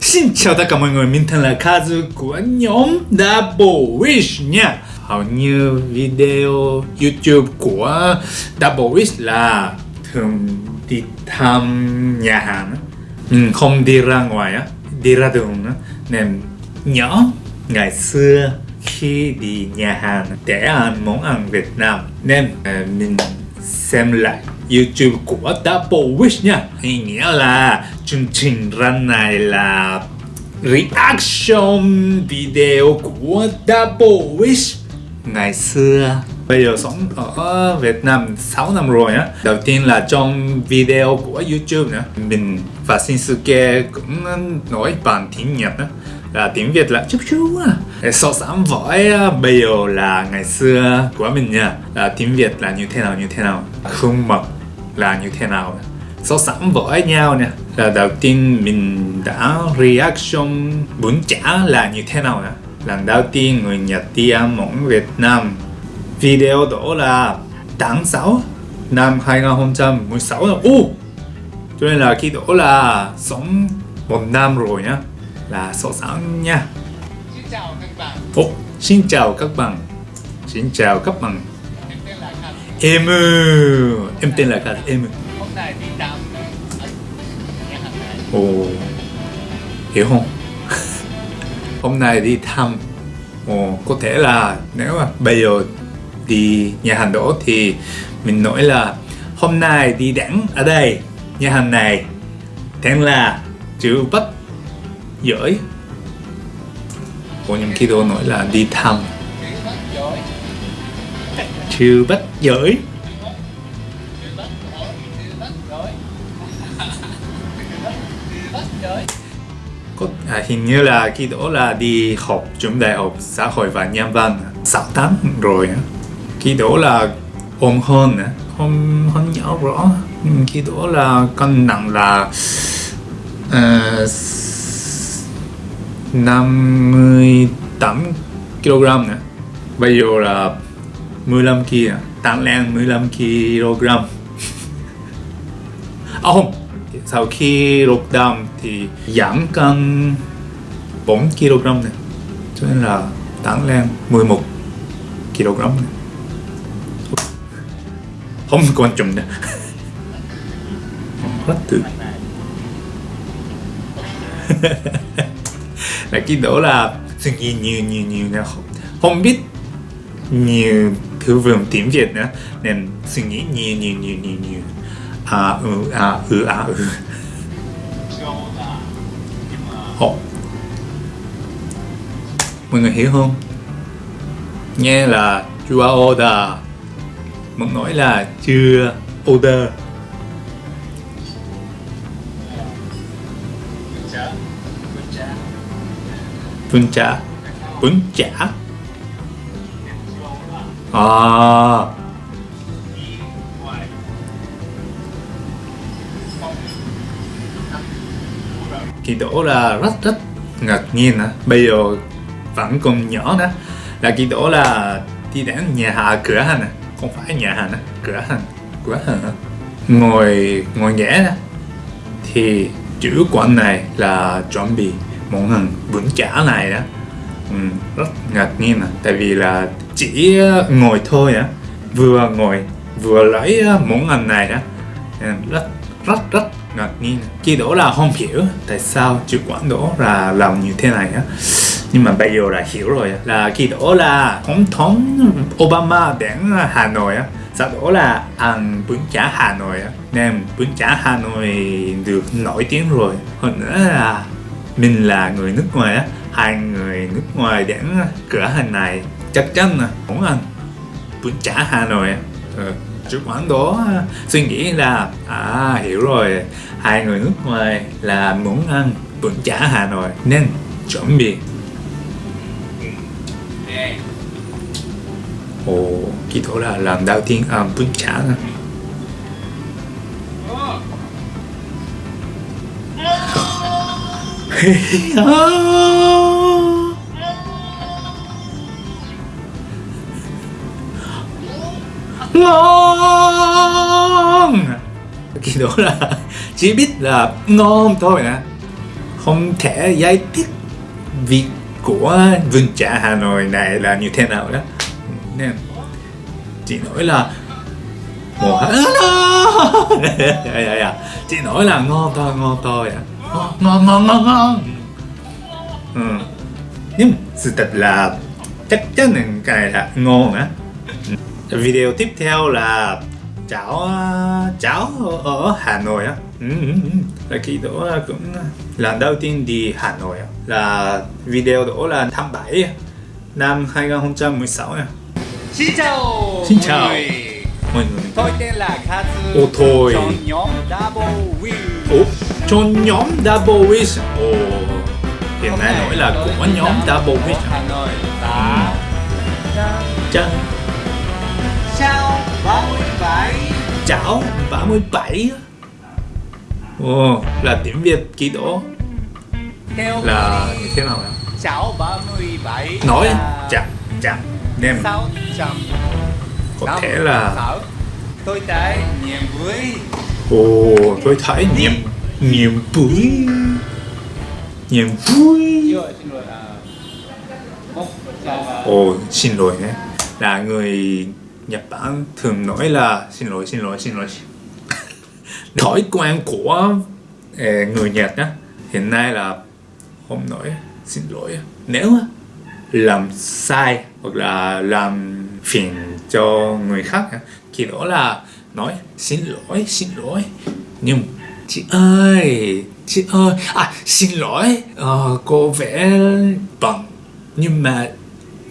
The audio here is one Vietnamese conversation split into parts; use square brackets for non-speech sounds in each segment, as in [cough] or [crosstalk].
Xin chào tất cả mọi người, mình tên là Kazu của nhóm Double Wish nha. Hầu như video YouTube của Double Wish là thường đi thăm nhà hàng Mình ừ, không đi ra ngoài á, đi ra đường á. Nên nhớ ngày xưa khi đi nhà hàng để ăn món ăn Việt Nam. Nên à, mình xem lại YouTube của Double Wish nha. Ý nghĩa là chương trình run này là reaction video của Double Wish. Ngày xưa Bây giờ sống ở Việt Nam 6 năm rồi á. Đầu tiên là trong video của YouTube nữa. Mình và Shinsuke cũng nói bằng tiếng Nhật đó, là tiếng Việt là chút chú à so sánh với bây giờ là ngày xưa của mình nha. Là tiếng Việt là như thế nào như thế nào? Khuôn mặt là như thế nào so sánh với nhau nè. Là đầu tiên mình đã reaction bún chả là như thế nào nè? Lần đầu tiên người Nhật đi ăn món Việt Nam. Video đó là tháng 6 năm 2016 là ô cho nên là khi đó là sống một năm rồi nhá. Là so sánh nha. Xin chào các bạn, Ồ, xin chào các bạn. Xin chào các bạn Em Em tên là Khanh Em Ồ. Hiểu không? [laughs] Hôm nay đi thăm. Ồ, có thể là nếu mà bây giờ đi nhà hàng đó thì mình nói là hôm nay đi đẳng ở đây nhà hàng này. Tên là chữ bắt giỏi Ồ, nhưng khi đó nói là đi thăm Chữ bách giới có à, hình như là khi đó là đi học trường đại học xã hội và nhân văn 6 tháng rồi á. khi đó là ôm hơn á. không không nhớ rõ Nhưng khi đó là cân nặng là uh, 58 kg nữa bây giờ là 15 kg tăng lên 15 kg à không. Sau khi lockdown thì giảm cân 4 kg này. Cho nên là tăng lên 11 kg này. không quan trọng nữa. Rất tự là cái đó là suy nghĩ nhiều nhiều nhiều nữa không, không biết nhiều thứ vườn tiếng Việt nữa. Nên suy nghĩ nhiều nhiều nhiều nhiều nhiều. À ừ à ừ à ừ. Ồ. Mọi người hiểu không? Nghe là chưa order. Muốn nói là chưa order. Bún chả Bún chả Bún chả À kỳ ngoài là rất rất ngạc nhiên à. Bây giờ vẫn còn nhỏ nữa Là kỳ đổ là đi đến nhà hàng cửa hàng à. Không phải nhà hàng á, cửa hàng Cửa hàng à. Ngồi, ngồi ghế đó Thì chữ quản này là chuẩn bị món hàng bún chả này đó ừ, Rất ngạc nhiên à Tại vì là chỉ ờ, ngồi thôi á. Vừa ngồi, vừa lấy ờ, món ăn này đó. Ờ, rất rất rất ngạc nhiên. Khi đó là không hiểu tại sao chủ quán đó là làm như thế này á. Nhưng mà bây giờ là hiểu rồi là khi đó là tổng thống Obama đến Hà Nội á. Sau đó là ăn bún chả Hà Nội á. Nên bún chả Hà Nội được nổi tiếng rồi. Hơn nữa là mình là người nước ngoài á. Hai người nước ngoài đến cửa hàng này chắc chắn là muốn ăn bún chả Hà Nội á ừ. chủ quán đó suy nghĩ là à hiểu rồi. Hai người nước ngoài là muốn ăn bún chả Hà Nội nên chuẩn bị. Ồ khi đó là làm đầu tiên ăn bún chả nè [laughs] ngon. Khi đó là [laughs] chỉ biết là ngon thôi nè. Không thể giải thích vị của vườn trà Hà Nội này là như thế nào đó. Nên chỉ nói là một [laughs] dạ, dạ, dạ. chỉ nói là ngon thôi ngon thôi à. ngon ngon ngon ngon. Ừ. nhưng sự thật là chắc chắn là cái này là ngon á video tiếp theo là cháo cháo ở Hà Nội á. Ừ, ừ, ừ. khi đó cũng lần đầu tiên đi Hà Nội là video đó là tháng 7 năm 2016 nha. Xin chào. Xin chào. người. Tôi tên là Kazu Ô, thôi. trong nhóm Double Win. Ủa, trong nhóm Double Wish Ồ, hiện nay nói là của nhóm Double Wish Hà Nội. Đã Chà, Chào 37 chảo 37 á. Ồ, là tiếng Việt ký đổ Theo là thế nào ạ? Chào 37 Nói là chậm chậm Nem. 600 có thể là Tôi thấy niềm vui. Ồ, tôi thấy niềm niềm vui. Niềm vui. Chào Ồ, xin lỗi nhé. Là người Nhật Bản thường nói là Xin lỗi, xin lỗi, xin lỗi. [laughs] Thói quen của ờ, người Nhật á Hiện nay là Không nói xin lỗi. Nếu làm sai Hoặc là làm phiền cho người khác Thì đó là Nói xin lỗi, xin lỗi. Nhưng Chị ơi Chị ơi À xin lỗi ờ, Cô vẽ bằng. Nhưng mà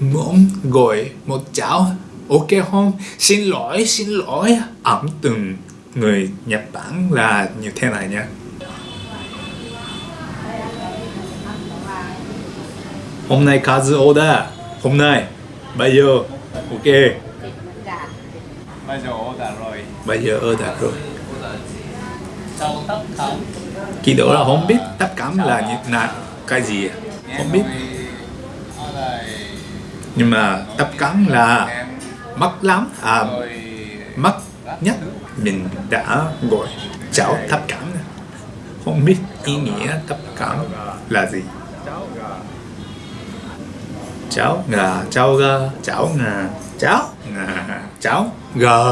muốn gọi một cháo ok không? Xin lỗi xin lỗi. Ẩm từng người Nhật Bản là như thế này nha. Hôm nay Kazu order hôm nay bây giờ ok. Bây giờ order rồi. Bây giờ order rồi. Kỳ đó là không biết tất cảm là như là cái gì? Không biết. nhưng mà tập cắn là mắc lắm. À mắc nhất mình đã gọi cháo thấp cảm không biết ý nghĩa thấp cảm là gì. Cháo gà cháo gà cháo gà ngà cháo ngà cháo gà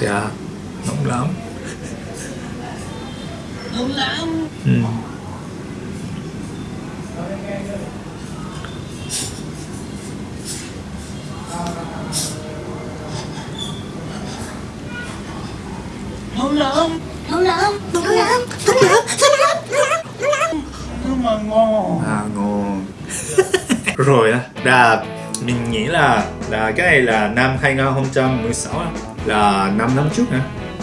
dạ nóng lắm. Ngon lắm. Ừ. ngon lắm Nóng lắm, nóng lắm, nóng lắm, nóng lắm, nhưng mà ngon. À ngon. Rồi á là mình nghĩ là là cái này là năm 2016 á, là 5 năm trước nữa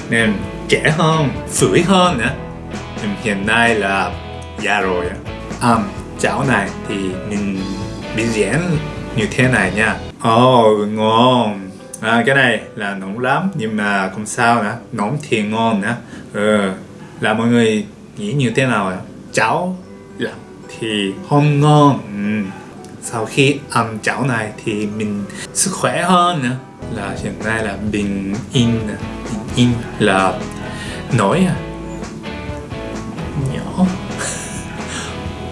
nên trẻ hơn phủi hơn nữa nhưng hiện nay là già rồi á. À, cháo này thì mình bị diễn như thế này nha. Ồ oh, ngon à, cái này là nóng lắm nhưng mà không sao nữa nóng thì ngon nữa. Ừ. là mọi người nghĩ như thế nào ạ? Cháo lạnh thì không ngon. Ừ. sau khi ăn cháo này thì mình sức khỏe hơn nữa. Là hiện nay là bình yên bình yên là nói à nhỏ. [laughs]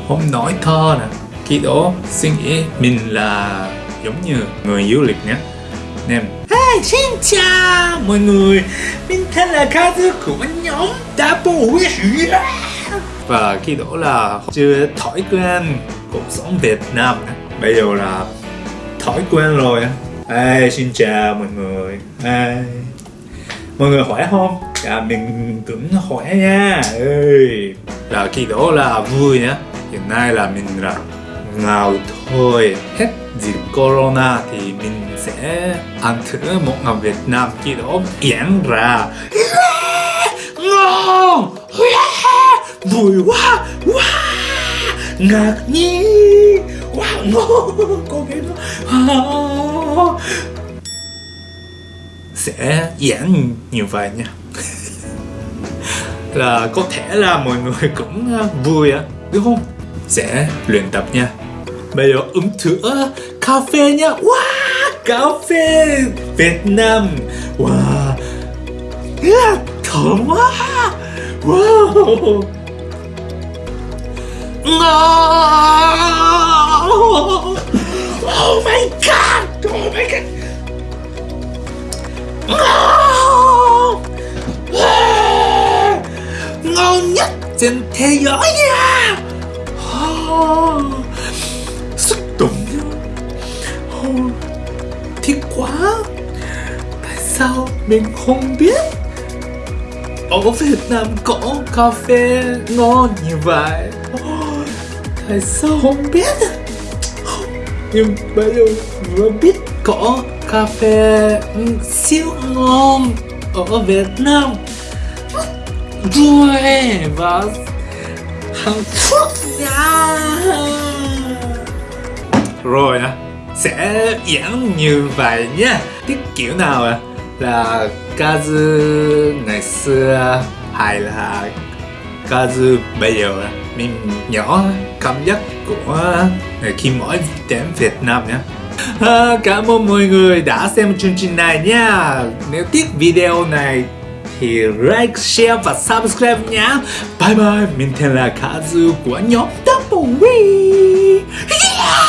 Không nói thơ nè. Khi đó suy nghĩ mình là giống như người du lịch nhé. Nên Xin chào mọi người Mình tên là Kazu của nhóm Double Wish! Và khi đó là chưa thói quen cuộc sống Việt Nam. Bây giờ là thói quen rồi á. Hey, xin chào mọi người hey. Mọi người khỏe không? à mình cũng khỏe nha Ê. Là khi đó là vui nhá Hiện nay là mình là ngào thôi. Hết dịch corona thì mình sẽ ăn thử một ngành Việt Nam khi đó diễn ra. Ngon vui quá quá. Ngạc nhiên. Quá ngon có cái đó sẽ diễn như vậy nha. Là có thể là mọi người cũng vui á, đúng không? Sẽ luyện tập nha. Bây giờ uống thử cà phê nha. Wow cà phê Việt Nam. Wow. Yeah, thơm quá. Wow. Oh, oh my god. Oh my god. Ngon nhất trên thế giới nha. Quá. Tại sao mình không biết? Ở Việt Nam có cà phê ngon như vậy? Tại sao không biết? Nhưng bây giờ vừa biết có cà phê ừ, siêu ngon ở Việt Nam. Rồi và Hàn Quốc nha rồi á sẽ diễn như vậy nhé. cái kiểu nào à là Kazu ngày xưa hay là Kazu bây giờ à? mình nhỏ cảm giác của khi mỗi đến Việt Nam nhé à, Cảm ơn mọi người đã xem chương trình này nha Nếu thích video này thì like, share và subscribe nhé Bye bye, mình tên là Kazu của nhóm Double We yeah! [laughs]